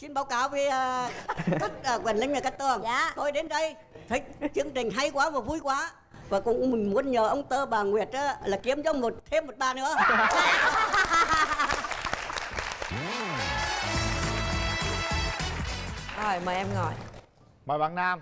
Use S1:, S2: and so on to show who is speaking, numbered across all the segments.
S1: xin báo cáo với uh, các uh, Quỳnh Linh và các tường.
S2: Dạ.
S1: tôi đến đây thích chương trình hay quá và vui quá. Và cũng mình muốn nhờ ông tơ bà Nguyệt á, là kiếm cho một thêm một bà nữa.
S2: Rồi mời em ngồi.
S3: Mời bạn Nam.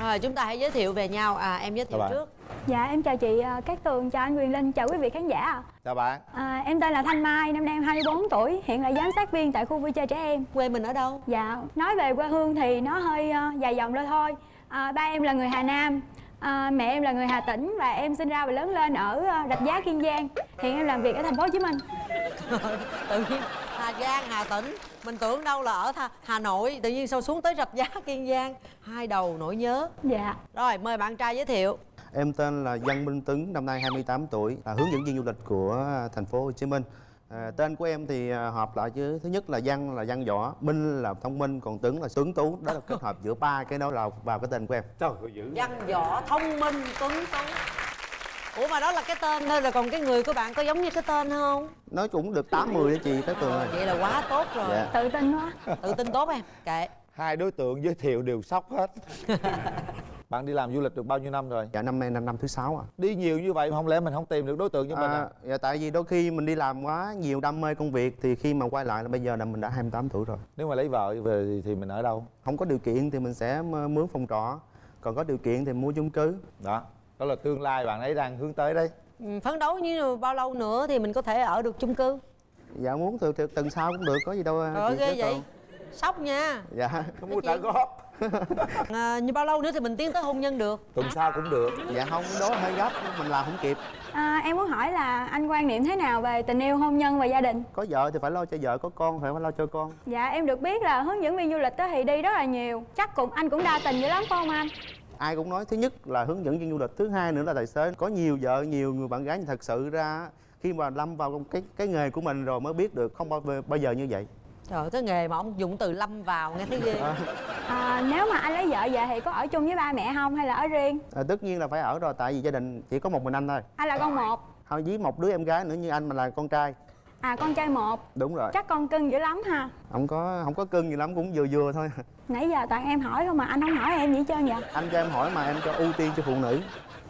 S2: Rồi chúng ta hãy giới thiệu về nhau. À em giới thiệu trước
S4: Dạ em chào chị à, Cát Tường, chào anh Quyền Linh, chào quý vị khán giả ạ.
S3: Chào bạn.
S4: À, Em tên là Thanh Mai, năm nay em 24 tuổi, hiện là giám sát viên tại khu vui chơi trẻ em.
S2: Quê mình ở đâu?
S4: Dạ, nói về quê hương thì nó hơi à, dài dòng ra thôi. À, Ba em là người Hà Nam, à, mẹ em là người Hà Tĩnh và em sinh ra và lớn lên ở à, Rạch Giá, Kiên Giang. Hiện em làm việc ở thành phố Hồ Chí Minh.
S2: Tự nhiên Hà Giang, Hà Tĩnh. Mình tưởng đâu là ở Hà Nội Tự nhiên sao xuống tới Rạch Giá, Kiên Giang. Hai đầu nỗi nhớ.
S4: Dạ.
S2: Rồi mời bạn trai giới thiệu
S5: Em tên là Văn Minh Tuấn, năm nay 28 tuổi, là hướng dẫn viên du lịch của thành phố Hồ Chí Minh. À, tên của em thì à, hợp lại chứ thứ nhất là Văn là Văn võ, Minh là thông minh, còn Tuấn là tuấn tú. Đó là kết hợp giữa ba cái đó là vào cái tên của em.
S3: Trời ơi dữ
S2: Văn võ, thông minh, tuấn tú Ủa mà đó là cái tên thôi Rồi còn cái người của bạn có giống như cái tên không?
S5: Nói cũng được 80 đó chị, Cát Tường ơi.
S2: Vậy là quá tốt rồi
S5: Dạ.
S4: Tự tin quá
S2: Tự tin tốt em Kệ
S3: Hai đối tượng giới thiệu đều sốc hết Bạn đi làm du lịch được bao nhiêu năm rồi?
S5: Dạ năm nay là năm thứ sáu à.
S3: Đi nhiều như vậy mà không lẽ mình không tìm được đối tượng cho mình à?
S5: à dạ, tại vì đôi khi mình đi làm quá nhiều đam mê công việc thì khi mà quay lại là bây giờ là mình đã 28 tuổi rồi.
S3: Nếu mà lấy vợ về thì- thì mình ở đâu?
S5: Không có điều kiện thì mình sẽ mướn phòng trọ, còn có điều kiện thì mua chung cư.
S3: Đó Đó là tương lai bạn ấy đang hướng tới đấy
S2: Ừ, Phấn đấu như bao lâu nữa thì mình có thể ở được chung cư
S5: Dạ muốn từ, từ tuần sau cũng được, có gì đâu. Chị
S2: ghê vậy. Sốc nha
S5: Dạ.
S3: Không mua trả góp
S2: à, Như bao lâu nữa thì mình tiến tới hôn nhân được
S3: Tuần sau cũng được
S5: Dạ không, đó hơi gấp, mình làm không kịp.
S4: à, Em muốn hỏi là anh quan niệm thế nào về tình yêu, hôn nhân và gia đình
S5: Có vợ thì phải lo cho vợ, có con phải lo cho con.
S4: Dạ em được biết là hướng dẫn viên du lịch đó thì đi rất là nhiều Chắc cũng anh cũng đa tình dữ lắm phải không anh?
S5: Ai cũng nói thứ nhất là hướng dẫn viên du lịch, thứ hai nữa là tài xế. Có nhiều vợ, nhiều người bạn gái nhưng thật sự ra khi mà lâm vào cái cái nghề của mình rồi mới biết được không bao, bao giờ như vậy.
S2: Trời ơi, cái nghề mà ông dùng từ lâm vào nghe thấy ghê
S4: À, nếu mà anh lấy vợ về thì có ở chung với ba mẹ không hay là ở riêng?
S5: À, tất nhiên là phải ở rồi tại vì gia đình chỉ có một mình anh thôi.
S4: Anh là con một
S5: Thôi với một đứa em gái nữa như anh mà là con trai.
S4: À con trai một
S5: Đúng rồi.
S4: Chắc con cưng dữ lắm ha
S5: Không có không có cưng gì lắm cũng vừa vừa thôi.
S4: Nãy giờ toàn em hỏi không mà anh không hỏi em gì hết trơn vậy
S5: Anh cho em hỏi mà em cho ưu tiên cho phụ nữ.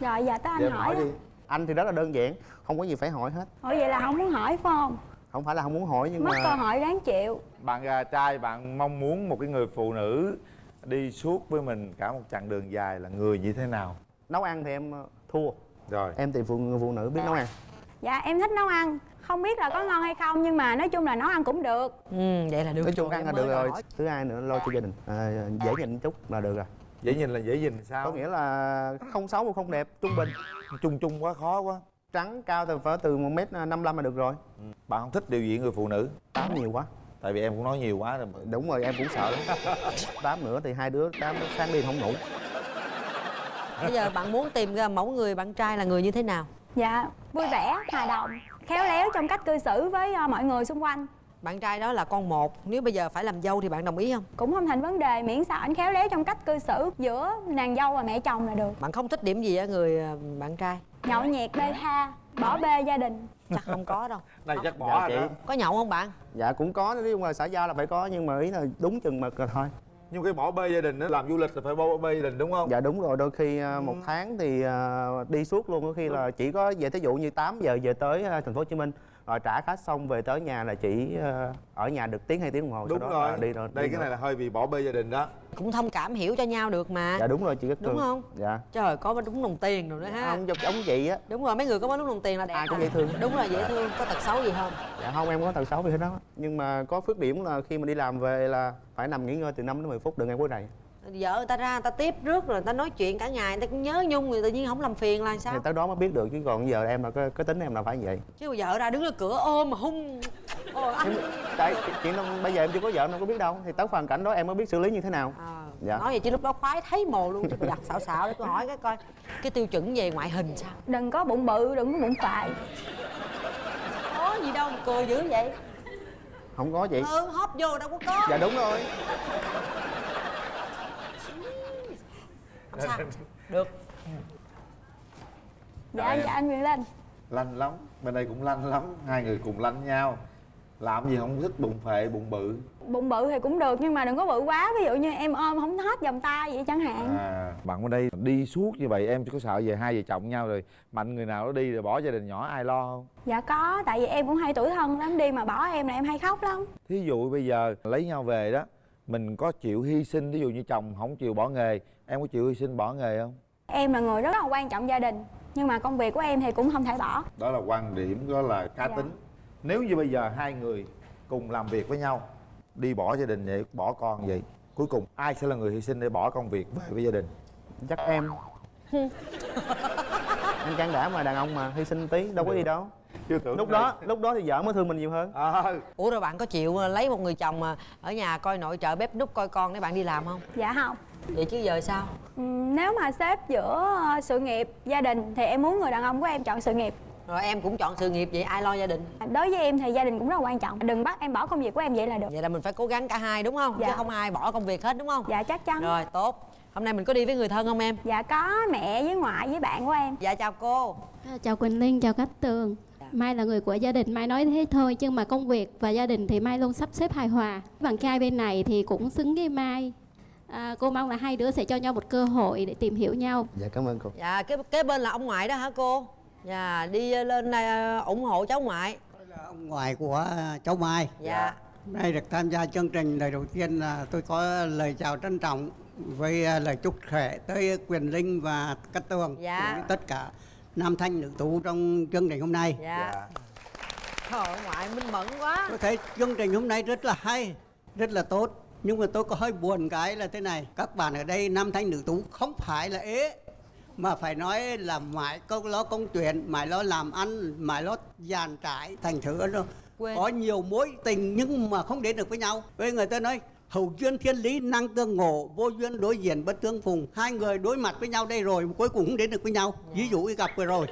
S4: Rồi giờ tới anh
S3: em
S4: hỏi,
S3: hỏi đi
S5: Anh thì rất là đơn giản, không có gì phải hỏi hết.
S4: Ủa vậy là không muốn hỏi phải không?
S5: Không phải là không muốn hỏi nhưng
S4: Mất
S5: mà
S4: cơ hội đáng chịu
S3: Bạn à, trai bạn mong muốn một cái người phụ nữ Đi suốt với mình cả một chặng đường dài là người như thế nào?
S5: nấu ăn thì em ờ, thua.
S3: Rồi
S5: Em thì phụ người phụ nữ biết nấu ăn.
S4: Dạ em thích nấu ăn Không biết là có ngon hay không nhưng mà nói chung là nấu ăn cũng được
S2: ừ, Vậy là được
S5: nói chung ăn là được rồi
S2: hỏi.
S5: thứ hai nữa lo cho gia đình à, dễ nhìn chút là được rồi
S3: Dễ nhìn là dễ nhìn sao?
S5: có nghĩa là không xấu mà không đẹp trung bình
S3: Chung chung quá khó quá
S5: trắng cao thì phải từ một mét năm là được rồi.
S3: Bạn không thích điều gì người phụ nữ?
S5: tám nhiều quá.
S3: Tại vì em cũng nói nhiều quá rồi
S5: đúng rồi em cũng sợ. Tám nữa thì hai đứa tám sáng đi không ngủ.
S2: Bây giờ bạn muốn tìm ra mẫu người bạn trai là người như thế nào?
S4: Dạ vui vẻ, hòa đồng Khéo léo trong cách cư xử với ờ, mọi người xung quanh
S2: Bạn trai đó là con một. Nếu bây giờ phải làm dâu thì bạn đồng ý không?
S4: Cũng không thành vấn đề. Miễn sao anh khéo léo trong cách cư xử giữa nàng dâu và mẹ chồng là được.
S2: Bạn không thích điểm gì ở người à, bạn trai?
S4: Nhậu nhẹt bê tha, bỏ bê gia đình.
S2: Chắc không có đâu.
S3: Này chắc
S5: Dạ,
S3: bỏ
S5: chị.
S3: rồi đó.
S2: Có nhậu không bạn?
S5: Dạ cũng có nói chung là xã giao là phải có nhưng mà ý là đúng chừng mực rồi thôi.
S3: Nhưng cái bỏ bê gia đình đó làm du lịch là phải bỏ bê gia đình đúng không?
S5: dạ đúng rồi. Đôi khi à, một tháng thì à, đi suốt luôn. Có khi là chỉ có về thí dụ như 8 giờ về tới thành phố hồ chí minh rồi trả khách xong về tới nhà là chỉ à, ở nhà được tiếng hai tiếng đồng hồ
S3: Đúng
S5: sau đó
S3: rồi
S5: là đi rồi
S3: Đây
S5: đi
S3: cái
S5: rồi.
S3: này là hơi bị bỏ bê gia đình đó
S2: Cũng thông cảm hiểu cho nhau được mà
S5: dạ đúng rồi chị Cát
S2: Đúng
S5: Tường.
S2: không?
S5: dạ
S2: Trời có đúng đồng tiền rồi đó ha
S5: ông giống ông chị á
S2: Đúng rồi mấy người có mấy đúng đồng tiền là đẹp
S5: Ai cũng
S2: à.
S5: dễ thương.
S2: Đúng rồi dễ thương Có tật xấu gì không
S5: dạ không em có tật xấu gì hết đó nhưng mà có phước điểm là khi mà đi làm về là phải nằm nghỉ ngơi từ 5 đến 10 phút đừng ăn quấy rầy
S2: Vợ người ta ra người ta tiếp rước rồi người ta nói chuyện cả ngày người ta cũng nhớ nhung rồi tự nhiên không làm phiền là
S5: thì
S2: sao
S5: tới đó mới biết được chứ còn giờ em là cái, cái tính em là phải như vậy.
S2: Chứ vợ ra đứng ở cửa ôm mà hung. Ôi anh.
S5: Tại chuyện đâu bây giờ em chưa có vợ em đâu có biết đâu. Thì tới hoàn cảnh đó em mới biết xử lý như thế nào.
S2: À,
S5: Dạ.
S2: Nói vậy chứ lúc đó khoái thấy mồ luôn Chứ tôi đặt xạo xạo để tôi hỏi cái coi Cái tiêu chuẩn về ngoại hình sao?
S4: Đừng có bụng bự, đừng có bụng phại
S2: Có gì đâu mà cười dữ vậy.
S5: Không có chị
S2: Ừ hóp vô đâu có có.
S5: Dạ đúng rồi
S2: Không sao? Được.
S4: Dạ, dạ anh Quyền Linh
S3: lanh lắm. Bên đây cũng lanh lắm. Hai người cùng lanh nhau. Làm gì không thích bụng phệ bụng bự.
S4: Bụng bự thì cũng được nhưng mà đừng có bự quá. Ví dụ như em ôm không hết vòng tay vậy chẳng hạn.
S3: À. Bạn bên đây đi suốt như vậy em có sợ về hai vợ chồng nhau rồi mạnh người nào đó đi rồi bỏ gia đình nhỏ ai lo không?
S4: Dạ có tại vì em cũng hay tuổi thân lắm đi mà bỏ em là em hay khóc lắm.
S3: Thí dụ bây giờ lấy nhau về đó mình có chịu hy sinh ví dụ như chồng không chịu bỏ nghề em có chịu hy sinh bỏ nghề không?
S4: Em là người rất là quan trọng gia đình nhưng mà công việc của em thì cũng không thể bỏ.
S3: Đó là quan điểm đó là cá
S4: Dạ.
S3: tính. Nếu như bây giờ hai người cùng làm việc với nhau đi bỏ gia đình vậy bỏ con vậy cuối cùng ai sẽ là người hy sinh để bỏ công việc về với gia đình?
S5: Chắc em. Anh can đảm mà đàn ông mà hy sinh tí đâu có gì đâu
S3: chưa tưởng
S5: lúc đó lúc đó thì vợ mới thương mình nhiều hơn.
S3: À,
S2: ủa rồi bạn có chịu ờ, lấy một người chồng mà ở nhà coi nội trợ bếp núc coi con để bạn đi làm không?
S4: Dạ không.
S2: Vậy chứ giờ sao?
S4: Ừm, nếu mà xếp giữa ờ, sự nghiệp gia đình thì em muốn người đàn ông của em chọn sự nghiệp.
S2: Rồi em cũng chọn sự nghiệp vậy ai lo gia đình?
S4: Đối với em thì gia đình cũng rất là quan trọng. Đừng bắt em bỏ công việc của em vậy là được.
S2: Vậy là mình phải cố gắng cả hai đúng không?
S4: Dạ.
S2: chứ không ai bỏ công việc hết đúng không?
S4: Dạ chắc chắn.
S2: Rồi tốt. Hôm nay mình có đi với người thân không em?
S4: Dạ có mẹ với ngoại với bạn của em.
S2: Dạ chào cô.
S6: Chào Quỳnh Linh, chào Cát Tường Mai là người của gia đình, Mai nói thế thôi Nhưng mà công việc và gia đình thì Mai luôn sắp xếp hài hòa. Bạn trai bên này thì cũng xứng với Mai. À, Cô mong là hai đứa sẽ cho nhau một cơ hội để tìm hiểu nhau.
S5: Dạ cảm ơn cô.
S2: Dạ kế kế bên là ông ngoại đó hả cô? Dạ đi lên đây ờ, ủng hộ cháu ngoại.
S7: Là ông ngoại của cháu Mai.
S2: dạ.
S7: Hôm nay được tham gia chương trình. Lời đầu tiên là tôi có lời chào trân trọng với à, lời chúc khỏe tới Quyền Linh và Cát Tường
S2: Dạ.
S7: tất cả nam thanh nữ tú trong chương trình hôm nay.
S2: dạ trời ơi, ngoại minh mẫn quá
S7: Tôi thấy chương trình hôm nay rất là hay, rất là tốt. Nhưng mà tôi có hơi buồn cái là thế này, các bạn ở đây nam thanh nữ tú không phải là ế mà phải nói là mãi câu lo công chuyện, mãi lo làm ăn, mãi lo dàn trải thành thử nó có nhiều mối tình nhưng mà không đến được với nhau. Với người ta nói hậu duyên thiên lý năng tương ngộ, vô duyên đối diện bất tương phùng. Hai người đối mặt với nhau đây rồi, cuối cùng không đến được với nhau. Ví dụ cái gặp vừa rồi.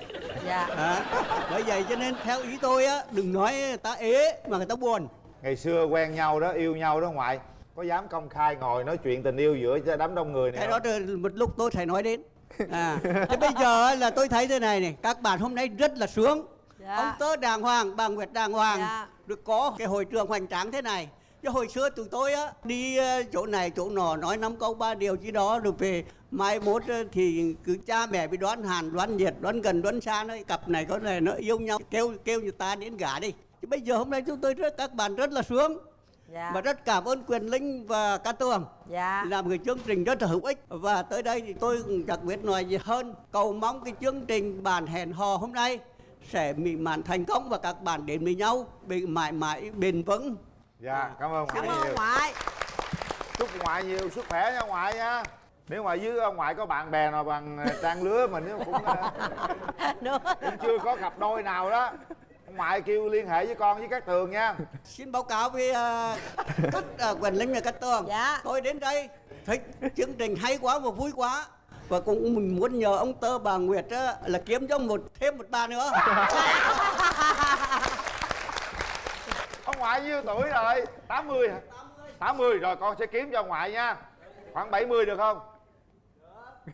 S2: dạ
S7: À, bởi vậy cho nên theo ý tôi á, đừng nói người ta ế mà người ta buồn.
S3: ngày xưa quen nhau đó yêu nhau đó ngoại có dám công khai ngồi nói chuyện tình yêu giữa đám đông người này
S7: cái
S3: không?
S7: đó một lúc tôi phải nói đến à thế bây giờ là tôi thấy thế này này các bạn hôm nay rất là sướng
S2: Dạ.
S7: ông tớ đàng hoàng bà nguyệt đàng hoàng
S2: Dạ.
S7: được có cái hội trường hoành tráng thế này chứ hồi xưa tụi tôi á đi ờ, chỗ này chỗ nọ nói năm câu ba điều gì đó rồi về mai mốt ờ, thì cứ cha mẹ bị đoán hàn đoán nhiệt đoán gần đoán xa nó cặp này có này nó yêu nhau kêu kêu người ta đến gả đi. Chứ bây giờ hôm nay chúng tôi rất các bạn rất là sướng.
S2: Dạ.
S7: Và rất cảm ơn quyền linh và cát tường
S2: dạ.
S7: Làm cái chương trình rất là hữu ích. Và tới đây thì tôi cũng đặc biệt nói gì hơn. Cầu mong cái chương trình bàn hẹn hò hôm nay sẽ mỹ mãn thành công và các bạn đến với nhau bị mãi mãi bền vững
S3: dạ cảm ơn
S2: cảm
S3: ngoại
S2: ơn
S3: nhiều.
S2: ngoại.
S3: Chúc ngoại nhiều sức khỏe nha ngoại nha. Nếu mà dưới ông ngoại có bạn bè nào bằng ờ, trang lứa mình nếu cũng ờ, cũng chưa có cặp đôi nào đó. Ông ngoại kêu liên hệ với con với các tường nha.
S7: Xin báo cáo với uh, các uh, quyền linh và các tường.
S2: Dạ.
S7: tôi đến đây thấy chương trình hay quá và vui quá. Và cũng mình muốn nhờ ông tơ bà nguyệt á, là kiếm cho một thêm một bà nữa
S3: ngoại nhiêu tuổi rồi? 80 hả? 80 rồi con sẽ kiếm cho ngoại nha. Khoảng 70 được không?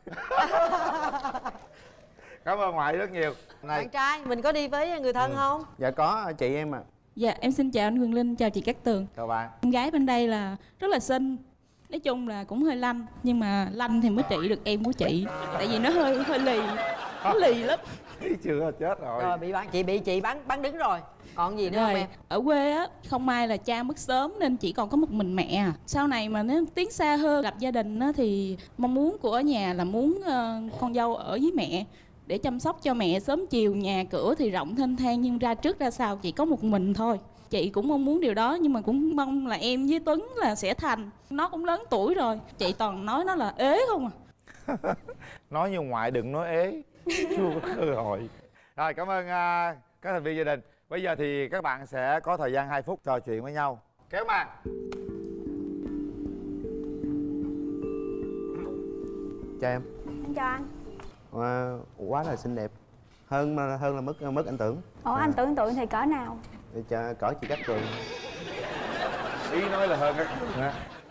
S3: Cảm ơn ngoại rất nhiều. Này
S2: bạn trai mình có đi với người thân không?
S5: Dạ có chị em à
S8: Dạ em xin chào anh Huyền Linh, chào chị Cát Tường.
S3: Chào bạn.
S8: Em gái bên đây là rất là xinh. Nói chung là cũng hơi lanh Nhưng mà lanh thì mới trị được em của chị. Tại vì nó hơi hơi lì Nó lì lắm.
S3: Thấy chưa chết rồi.
S2: Rồi bị bạn chị bị chị bán bán đứng rồi còn gì nữa không
S8: Rồi
S2: em?
S8: ở quê á Không may là cha mất sớm Nên chỉ còn có một mình mẹ à. Sau này mà nếu tiến xa hơn lập gia đình á, Thì mong muốn của nhà là muốn ờ, con dâu ở với mẹ để chăm sóc cho mẹ. Sớm chiều nhà cửa thì rộng thênh thang nhưng ra trước ra sau chỉ có một mình thôi. Chị cũng mong muốn điều đó nhưng mà cũng mong là em với tuấn là sẽ thành. Nó cũng lớn tuổi rồi chị toàn nói nó là ế không à.
S3: Nói như ngoại đừng nói ế chưa có cơ hội. Rồi cảm ơn à, các thành viên gia đình bây giờ thì các bạn sẽ có thời gian 2 phút trò chuyện với nhau. Kéo màn.
S5: Chào em.
S4: Em chào anh.
S5: À, quá là xinh đẹp. Hơn hơn là mức mức anh tưởng.
S4: Ủa anh tưởng tượng thì cỡ nào?
S5: Để cho cỡ chị cát tường.
S3: Ý nói là hơn các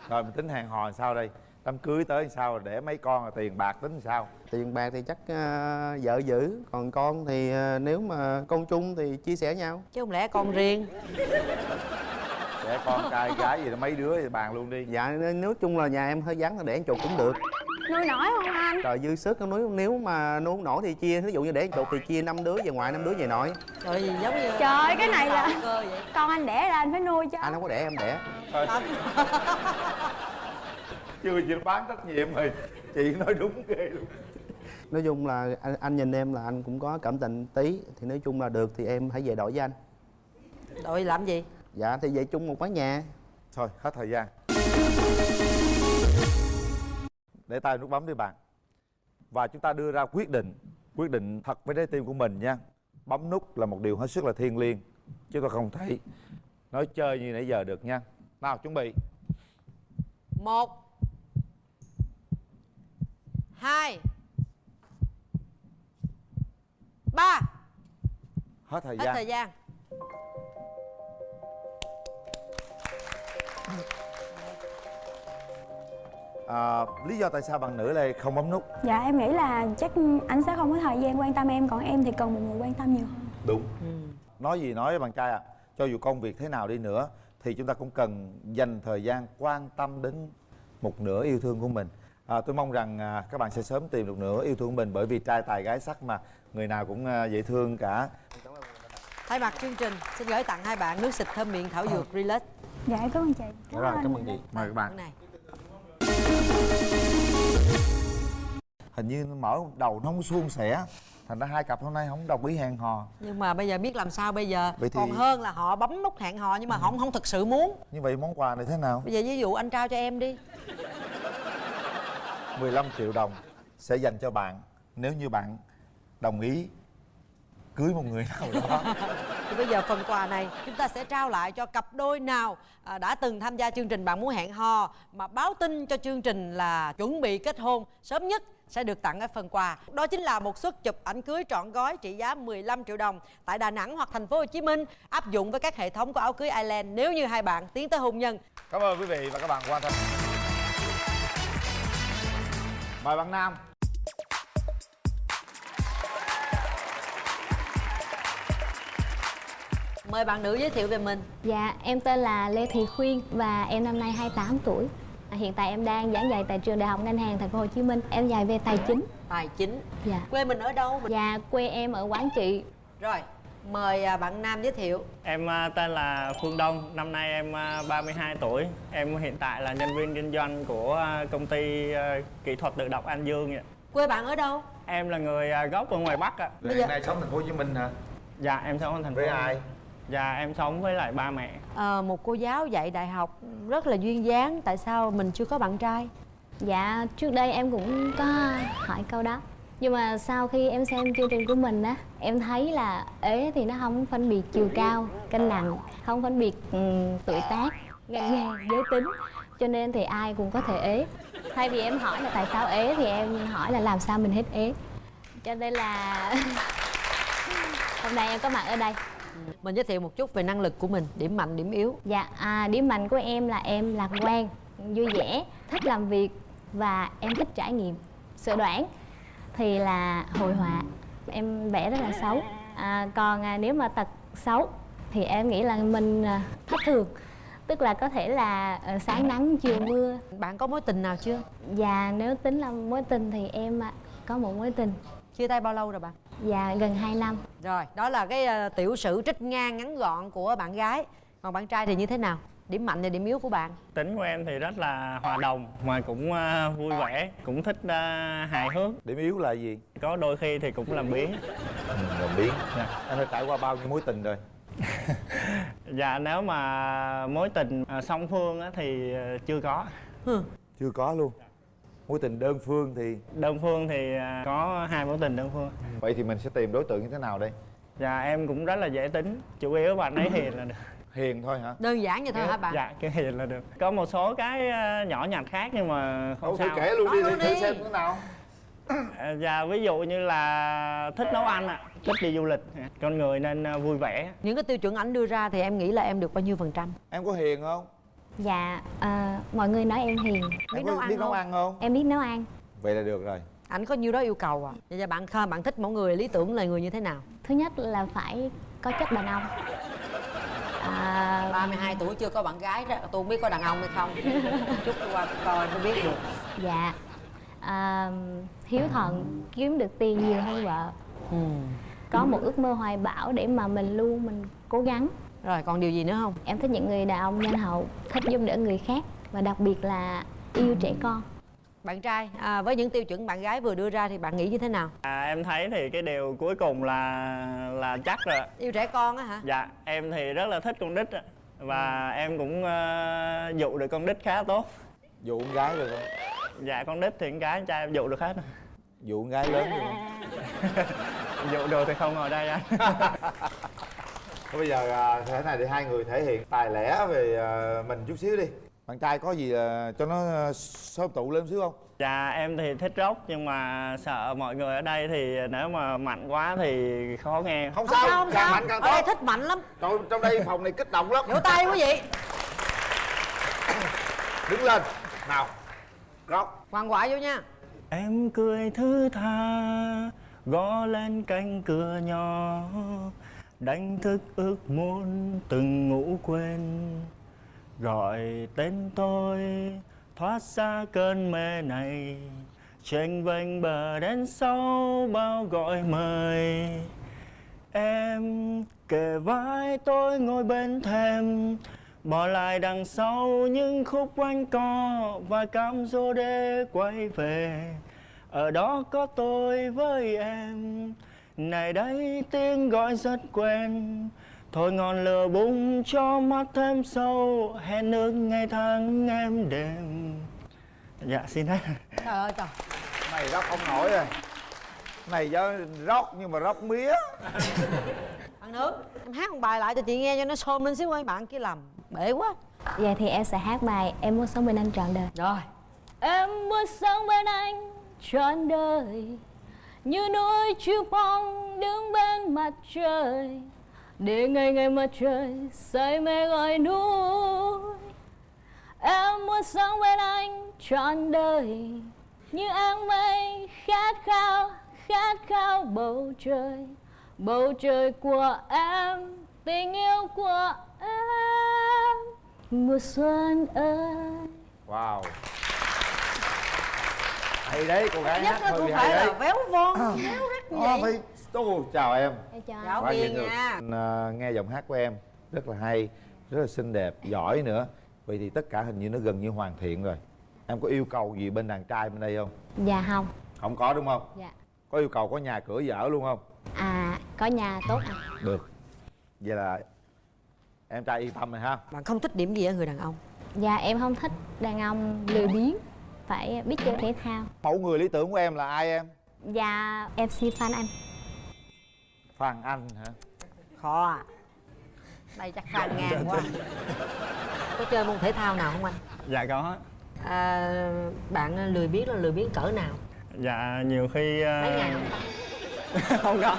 S3: rồi mình tính hàng hò sao đây đám cưới tới sao để mấy con rồi tiền bạc tính sao?
S5: Tiền bạc thì chắc ờ, vợ giữ còn con thì ờ, nếu mà con chung thì chia sẻ nhau.
S2: Chứ không lẽ con riêng?
S3: Để con trai gái gì đó mấy đứa thì bàn luôn đi.
S5: Dạ nói chung là nhà em hơi vắng để ăn chuột cũng được.
S4: Nuôi nổi không anh?
S5: Trời dư sức nếu nếu mà nuôi không nổi thì chia ví dụ như để ăn chuột thì chia năm đứa về ngoại năm đứa về nội.
S2: Trời gì giống như
S4: Trời cái này là-
S2: Sao cơ vậy?
S4: con anh đẻ ra anh phải nuôi chứ
S5: anh không có đẻ em đẻ.
S3: Thôi chưa chịu bán trách nhiệm rồi. Chị nói đúng ghê luôn.
S5: Nói chung là anh, anh nhìn em là anh cũng có cảm tình tí thì nói chung là được thì em hãy về đổi với anh.
S2: Đội làm gì?
S5: Dạ thì về chung một mái nhà.
S3: Thôi hết thời gian. Để tay nút bấm đi bạn. Và chúng ta đưa ra quyết định quyết định thật với trái tim của mình nha. Bấm nút là một điều hết sức là thiêng liêng chứ tôi không thể nói chơi như nãy giờ được nha. Nào chuẩn bị.
S2: Một hai. Ba.
S3: Hết thời
S2: hết
S3: gian.
S2: thời gian.
S3: À, lý do tại sao bạn nữ lại không bấm nút?
S4: Dạ em nghĩ là chắc anh sẽ không có thời gian quan tâm em còn em thì cần một người quan tâm nhiều hơn.
S3: Đúng. Nói gì nói bạn trai à cho dù công việc thế nào đi nữa thì chúng ta cũng cần dành thời gian quan tâm đến một nửa yêu thương của mình à, tôi mong rằng à, các bạn sẽ sớm tìm được nửa yêu thương của mình bởi vì trai tài gái sắc mà. Người nào cũng à, dễ thương cả.
S2: Thay mặt chương trình xin gửi tặng hai bạn nước xịt thơm miệng thảo dược relax.
S4: Dạ cảm ơn chị.
S5: Rồi cảm ơn chị.
S3: Mời các bạn.
S2: này.
S3: Hình như mở đầu nó không suôn sẻ thành ra hai cặp hôm nay không đồng ý hẹn hò.
S2: Nhưng mà bây giờ biết làm sao bây giờ?
S3: Vậy thì-
S2: còn hơn là họ bấm nút hẹn hò nhưng mà họ không thực sự muốn.
S3: Như vậy món quà này thế nào?
S2: Bây giờ ví dụ anh trao cho em đi
S3: 15 triệu đồng sẽ dành cho bạn. Nếu như bạn đồng ý cưới một người nào đó.
S2: Thì bây giờ phần quà này chúng ta sẽ trao lại cho cặp đôi nào à, đã từng tham gia chương trình bạn muốn hẹn hò mà báo tin cho chương trình là chuẩn bị kết hôn sớm nhất sẽ được tặng cái phần quà. Đó chính là một suất chụp ảnh cưới trọn gói trị giá 15 triệu đồng tại Đà Nẵng hoặc thành phố Hồ Chí Minh áp dụng với các hệ thống của áo cưới Island nếu như hai bạn tiến tới hôn nhân.
S3: Cảm ơn quý vị và các bạn quan tâm mời bạn nam
S2: mời bạn nữ giới thiệu về mình
S9: Dạ, em tên là Lê Thị Khuyên và em năm nay 28 tuổi. À, hiện tại em đang giảng dạy tại trường Đại học Ngân hàng Thành phố Hồ Chí Minh. Em dạy về tài chính.
S2: tài chính
S9: Dạ.
S2: quê mình ở đâu mình...
S9: Dạ, quê em ở Quảng Trị.
S2: rồi mời à, bạn nam giới thiệu
S10: Em à, tên là Phương Đông, năm nay em à, 32 tuổi. Em hiện tại là nhân viên kinh doanh của à, công ty à, kỹ thuật tự động An Dương. ạ.
S2: quê bạn ở đâu
S10: Em là người à, gốc ở ngoài Bắc ạ.
S2: Bây giờ-
S3: nay sống thành phố Hồ Chí Minh hả
S10: Dạ, em sống ở thành phố.
S3: với ai
S10: Dạ, em sống với lại ba mẹ.
S2: Ờ, một cô giáo dạy đại học rất là duyên dáng tại sao mình chưa có bạn trai
S9: Dạ, trước đây em cũng có hỏi câu đó. Nhưng mà sau khi em xem chương trình của mình á, em thấy là ế thì nó không phân biệt chiều cao, cân nặng, không phân biệt ừm, tuổi tác, ngành nghề, giới tính. Cho nên thì ai cũng có thể ế. Thay vì em hỏi là tại sao ế thì em hỏi là làm sao mình hết ế. Cho nên là hôm nay em có mặt ở đây.
S2: mình giới thiệu một chút về năng lực của mình điểm mạnh điểm yếu
S9: Dạ, à, điểm mạnh của em là em lạc quan, vui vẻ, thích làm việc và em thích trải nghiệm. Sự đoán thì là hội họa, em vẽ rất là xấu. À, còn à, nếu mà tật xấu thì em nghĩ là mình à, thất thường, tức là có thể là ờ, sáng nắng chiều mưa.
S2: bạn có mối tình nào chưa?
S9: Và nếu tính là mối tình thì em à, có một mối tình.
S2: Chia tay bao lâu rồi bạn?
S9: Và gần 2 năm.
S2: rồi đó là cái ờ, tiểu sử trích ngang ngắn gọn của bạn gái. Còn bạn trai thì như thế nào điểm mạnh và điểm yếu của bạn?
S10: Tính của em thì rất là hòa đồng mà cũng à, vui vẻ, cũng thích à, hài hước.
S3: điểm yếu là gì?
S10: Có đôi khi thì cũng làm biếng.
S3: ừ, đồng biến.
S10: Dạ.
S3: em đã trải qua bao nhiêu mối tình rồi?
S10: Dạ, nếu mà mối tình à, song phương á, thì chưa có.
S3: chưa có luôn. Mối tình đơn phương thì?
S10: Đơn phương thì có hai mối tình đơn phương.
S3: vậy thì mình sẽ tìm đối tượng như thế nào đây?
S10: Dạ em cũng rất là dễ tính. Chủ yếu bạn ấy hiền là được
S3: hiền thôi hả?
S2: Đơn giản như thôi hả bạn?
S10: Dạ cái hiền là được. Có một số cái ờ, nhỏ nhặt khác nhưng mà không
S3: thử
S10: sao.
S3: kể luôn đi
S2: Nói
S3: để
S2: luôn đi.
S3: xem thế nào.
S10: À, Dạ ví dụ như là thích nấu ăn ạ. Thích đi du lịch. Con người nên ờ, vui vẻ.
S2: Những cái tiêu chuẩn ảnh đưa ra thì em nghĩ là em được bao nhiêu phần trăm?
S3: Em có hiền không?
S9: Dạ à, mọi người nói em hiền.
S2: Biết
S3: Em
S2: nấu
S3: có
S2: ăn
S3: biết nấu
S2: không?
S3: ăn không?
S9: Em biết nấu ăn.
S3: Vậy là được rồi.
S2: Ảnh có nhiêu đó yêu cầu à? Vậy giờ bạn bạn thích mẫu người lý tưởng là người như thế nào?
S9: Thứ nhất là phải có chất đàn ông à,
S2: 32 tuổi chưa có bạn gái đó. Tôi không biết có đàn ông hay không. Chút qua coi mới biết được.
S9: Dạ. À, hiếu thuận kiếm được tiền nhiều hơn vợ?
S2: Ừ.
S9: có một ước mơ hoài bão để mà mình luôn mình cố gắng.
S2: Rồi còn điều gì nữa không?
S9: Em thích những người đàn ông nhân hậu thích giúp đỡ người khác và đặc biệt là yêu trẻ con
S2: bạn trai à, với những tiêu chuẩn bạn gái vừa đưa ra thì bạn nghĩ như thế nào?
S10: À, em thấy thì cái điều cuối cùng là là chắc rồi
S2: yêu trẻ con á hả?
S10: Dạ, em thì rất là thích con đít ạ. Và em cũng ờ, dụ được con đít khá tốt.
S3: Dụ con gái được không?
S10: Dạ, con đít thì con gái con trai em dụ được hết.
S3: Dụ con gái lớn được không?
S10: Dụ được thì không ngồi đây anh.
S3: Thôi bây giờ à, thế này thì hai người thể hiện tài lẻ về à, mình chút xíu đi bạn trai có gì à, cho nó sớm tụ lên xíu không?
S10: Dạ, em thì thích rock nhưng mà sợ mọi người ở đây thì nếu mà mạnh quá thì khó nghe.
S3: Không,
S2: không
S3: sao,
S2: sao không
S3: càng
S2: sao.
S3: mạnh càng
S2: ở đây
S3: tốt
S2: thích mạnh lắm.
S3: Trời, trong đây phòng này kích động lắm.
S2: Vỗ tay quý vị
S3: đứng lên. Nào rock.
S2: Hoàng quả vô nha.
S10: Em cười thứ tha Gõ lên cánh cửa nhỏ Đánh thức ước muốn từng ngủ quên Gọi tên tôi, Thoát xa cơn mê này. Tranh vênh bờ đến sau, bao gọi mời. Em kề vai tôi ngồi bên thềm, Bỏ lại đằng sau những khúc quanh co Và cam dỗ để quay về. Ở đó có tôi với em, Này đây tiếng gọi rất quen. Thôi ngọn lửa bùng cho mắt thêm sâu Hẹn ước ngày tháng em đêm. Dạ xin hết.
S2: Trời ơi trời.
S3: Này rock không nổi rồi. Này do rock nhưng mà rock mía.
S2: Bạn nữ em hát một bài lại cho chị nghe cho nó xôm lên xíu ơi bạn kia làm bể quá.
S9: Vậy thì em sẽ hát bài em muốn sống bên anh trọn đời.
S2: Rồi.
S9: Em muốn sống bên anh trọn đời Như núi chiêu phong đứng bên mặt trời để ngày ngày mặt trời say mê gọi núi. Em muốn sống bên anh trọn đời Như áng mây khát khao, khát khao bầu trời. Bầu trời của em, tình yêu của em. Mùa xuân ơi.
S3: Wow hay đấy cô gái
S2: nhất
S3: hát hơi
S2: cũng phải là véo von véo rắc như
S3: Đó,
S2: vậy
S3: Ô, chào em.
S9: Chào
S3: thương.
S2: nha.
S3: À, nghe giọng hát của em rất là hay rất là xinh đẹp giỏi nữa. Vậy thì tất cả hình như nó gần như hoàn thiện rồi. Em có yêu cầu gì bên đàn trai bên đây không?
S9: Dạ không.
S3: Không có đúng không?
S9: Dạ.
S3: Có yêu cầu có nhà cửa vợ luôn không?
S9: À có nhà tốt anh
S3: được. Vậy là em trai yên tâm rồi ha.
S2: Bạn không thích điểm gì ở người đàn ông?
S9: Dạ em không thích đàn ông lười biếng Phải biết chơi thể thao.
S3: Mẫu người lý tưởng của em là ai em?
S9: Dạ MC Phan Anh.
S3: Phan anh hả?
S2: Khó à. Đây chắc phan ngang quá. Có chơi môn thể thao nào không anh?
S10: Dạ có.
S2: À, bạn lười biếng là lười biếng cỡ nào?
S10: Dạ nhiều khi
S2: mấy ngày không
S10: không có.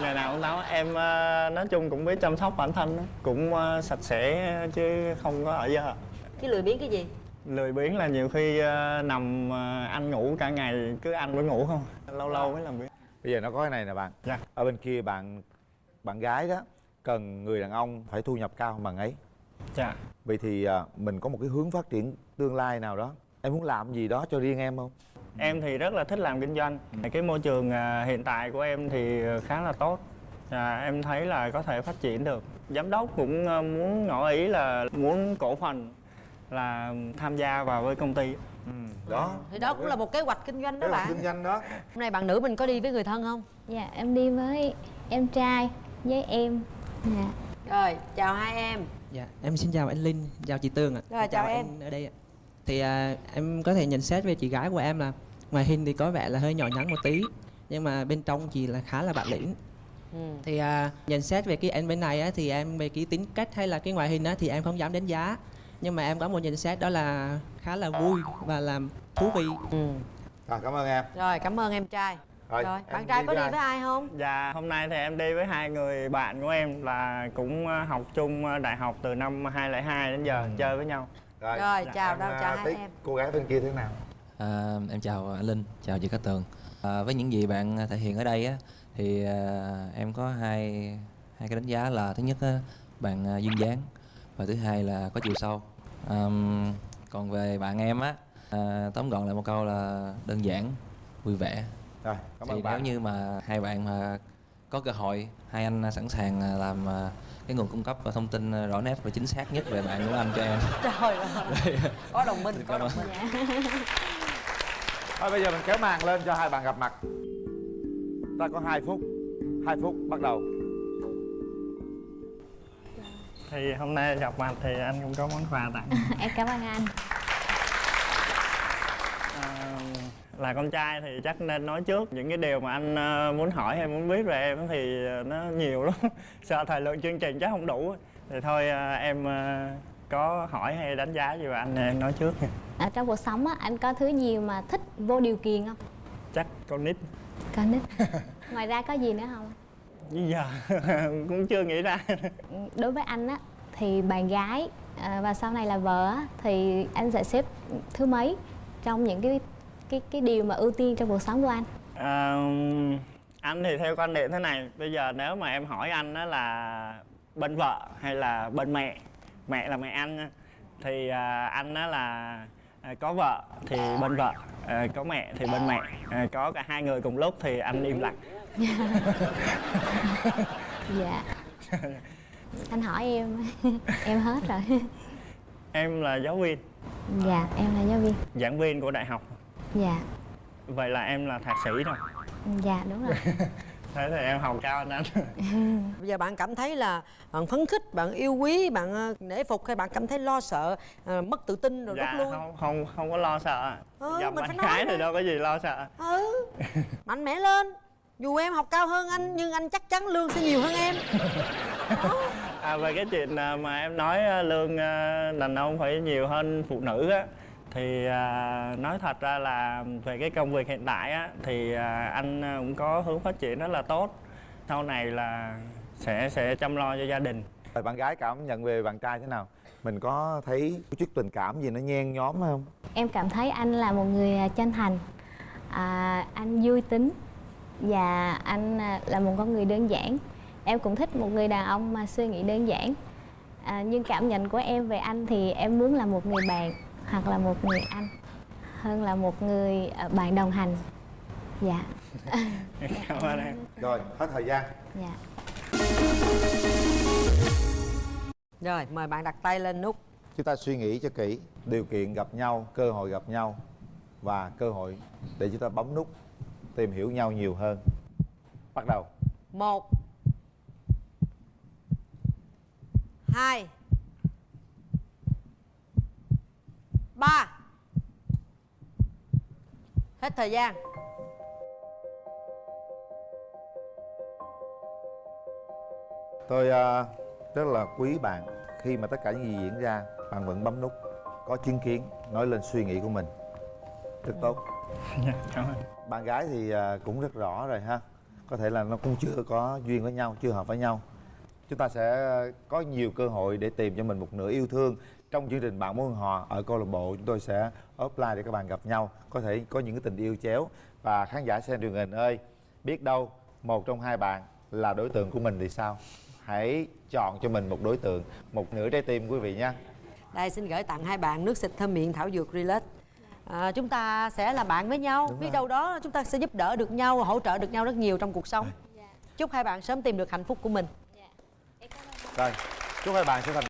S10: Ngày nào cũng táo em ờ, nói chung cũng biết chăm sóc bản thân đó. cũng ờ, sạch sẽ chứ không có ở giờ
S2: chứ lười biếng cái gì
S10: lười biếng là nhiều khi ờ, nằm ờ, ăn ngủ cả ngày cứ ăn với ngủ không? Lâu lâu mới làm việc.
S3: Bây giờ nó có cái này nè bạn.
S10: Dạ.
S3: ở bên kia bạn bạn gái đó cần người đàn ông phải thu nhập cao hơn bạn ấy.
S10: Dạ.
S3: Vậy thì à, mình có một cái hướng phát triển tương lai nào đó. Em muốn làm gì đó cho riêng em không?
S10: Em thì rất là thích làm kinh doanh. Cái môi trường ờ, hiện tại của em thì khá là tốt. Dạ, em thấy là có thể phát triển được. Giám đốc cũng ờ, muốn ngỏ ý là muốn cổ phần là tham gia vào với công ty
S3: đó
S2: thì đó cũng là một kế hoạch kinh doanh đó
S3: là
S2: bạn
S3: kinh doanh đó
S2: hôm nay bạn nữ mình có đi với người thân không
S9: Dạ em đi với em trai với em Dạ
S2: rồi chào hai em
S11: Dạ, em xin chào anh Linh, chào chị Tường ạ.
S2: Rồi, chào em.
S11: anh ở đây ạ. Thì à, em có thể nhận xét về chị gái của em là ngoài hình thì có vẻ là hơi nhỏ nhắn một tí, nhưng mà bên trong chị là khá là bản lĩnh.
S2: ừ.
S11: Thì à, nhận xét về cái em bên này á, thì em về cái tính cách hay là cái ngoại hình á, thì em không dám đánh giá. Nhưng mà em có một nhận xét đó là khá là vui và làm thú vị.
S2: ừ
S3: rồi cảm ơn em
S2: rồi cảm ơn em trai
S3: rồi,
S2: rồi bạn trai có đi
S3: ai?
S2: với ai không
S10: Dạ, hôm nay thì em đi với hai người bạn của em là cũng ờ, học chung ờ, đại học từ năm 2002 đến giờ chơi với nhau.
S3: rồi,
S2: Rồi, chào
S3: em,
S2: đâu, chào hai
S3: thấy
S2: em.
S3: cô gái bên kia thế nào
S12: À, em chào anh Linh, chào chị Cát Tường. À, với những gì bạn thể hiện ở đây á, thì à, em có hai hai cái đánh giá là thứ nhất á, bạn duyên dáng và thứ hai là có chiều sâu. Àm, còn về bạn em á, à, tóm gọn lại một câu là đơn giản, vui vẻ.
S3: rồi cảm
S12: thì
S3: ơn
S12: nếu
S3: bạn
S12: như mà hai bạn mà có cơ hội, hai anh sẵn sàng à, làm à, cái nguồn cung cấp và thông tin à, rõ nét và chính xác nhất về bạn của anh cho em.
S2: Trời ơi Có đồng minh, có đồng minh.
S3: thôi bây giờ mình kéo màn lên cho hai bạn gặp mặt. Ta có 2 phút 2 phút bắt đầu
S10: thì hôm nay gặp mặt thì anh cũng có món quà tặng.
S9: Em cảm ơn anh.
S10: À, là con trai thì chắc nên nói trước những cái điều mà anh ờ, muốn hỏi hay muốn biết về em thì nó nhiều lắm. Sợ thời lượng chương trình chắc không đủ. Thì thôi ờ, em ờ, có hỏi hay đánh giá gì về anh em nói trước nha.
S9: Ở trong cuộc sống á anh có thứ gì mà thích vô điều kiện không?
S10: Chắc con nít.
S9: Con nít. Ngoài ra có gì nữa không
S10: bây giờ cũng chưa nghĩ ra.
S9: Đối với anh á thì bạn gái à, và sau này là vợ á, thì anh sẽ xếp thứ mấy trong những cái cái cái điều mà ưu tiên trong cuộc sống của anh?
S10: À, anh thì theo quan điểm thế này bây giờ nếu mà em hỏi anh đó là bên vợ hay là bên mẹ mẹ là mẹ anh thì à, anh đó là à, có vợ thì bên vợ à, có mẹ thì bên mẹ à, có cả hai người cùng lúc thì anh im lặng
S9: dạ. Anh hỏi em em hết rồi.
S10: Em là giáo viên.
S9: Dạ em là giáo viên.
S10: Giảng viên của đại học.
S9: Dạ.
S10: Vậy là em là thạc sĩ rồi.
S9: Dạ đúng rồi.
S10: Thế thì em học cao hơn anh.
S2: Bây giờ bạn cảm thấy là bạn phấn khích, bạn yêu quý, bạn ờ, nể phục hay bạn cảm thấy lo sợ, ờ, mất tự tin rồi
S10: dạ
S2: rút lui?
S10: không không không có lo sợ.
S2: Ừ,
S10: gặp
S2: mình
S10: bạn
S2: phải nói
S10: gái thì đâu có gì lo sợ.
S2: Ừ, mạnh mẽ lên. Dù em học cao hơn anh nhưng anh chắc chắn lương sẽ nhiều hơn em.
S10: À, về cái chuyện à, mà em nói à, lương đàn ông phải nhiều hơn phụ nữ á thì à, nói thật ra là về cái công việc hiện tại á thì à, anh cũng có hướng phát triển rất là tốt. Sau này là sẽ sẽ chăm lo cho gia đình.
S3: Rồi bạn gái cảm nhận về bạn trai thế nào? Mình có thấy chút tình cảm gì nó nhen nhóm không?
S9: Em cảm thấy anh là một người chân thành. À, anh vui tính và anh à, là một con người đơn giản. Em cũng thích một người đàn ông mà suy nghĩ đơn giản. À, nhưng cảm nhận của em về anh thì em muốn là một người bạn hoặc là một người anh hơn là một người à, bạn đồng hành. Dạ.
S10: Cảm ơn em.
S3: Rồi hết thời gian.
S9: Dạ.
S2: Rồi, mời bạn đặt tay lên nút.
S3: chúng ta suy nghĩ cho kỹ điều kiện gặp nhau cơ hội gặp nhau và cơ hội để chúng ta bấm nút tìm hiểu nhau nhiều hơn. Bắt đầu.
S2: Một. Hai. Ba. Hết thời gian.
S3: Tôi à, rất là quý bạn khi mà tất cả những gì diễn ra bạn vẫn bấm nút có chứng kiến nói lên suy nghĩ của mình. Rất tốt
S10: Dạ, cảm ơn.
S3: Bạn gái thì à, cũng rất rõ rồi ha. Có thể là nó cũng chưa có duyên với nhau chưa hợp với nhau. Chúng ta sẽ có nhiều cơ hội để tìm cho mình một nửa yêu thương. Trong chương trình bạn muốn hò ở câu lạc bộ chúng tôi sẽ offline để các bạn gặp nhau. Có thể có những cái tình yêu chéo. Và khán giả xem truyền hình ơi biết đâu một trong hai bạn là đối tượng của mình thì sao? Hãy chọn cho mình một đối tượng một nửa trái tim quý vị nha.
S2: Đây xin gửi tặng hai bạn nước xịt thơm miệng thảo dược Relax à, Chúng ta sẽ là bạn với nhau. Biết đâu đó chúng ta sẽ giúp đỡ được nhau Hỗ trợ được nhau rất nhiều trong cuộc sống. Chúc hai bạn sớm tìm được hạnh phúc của mình.
S3: Rồi. Chúc hai bạn sẽ thành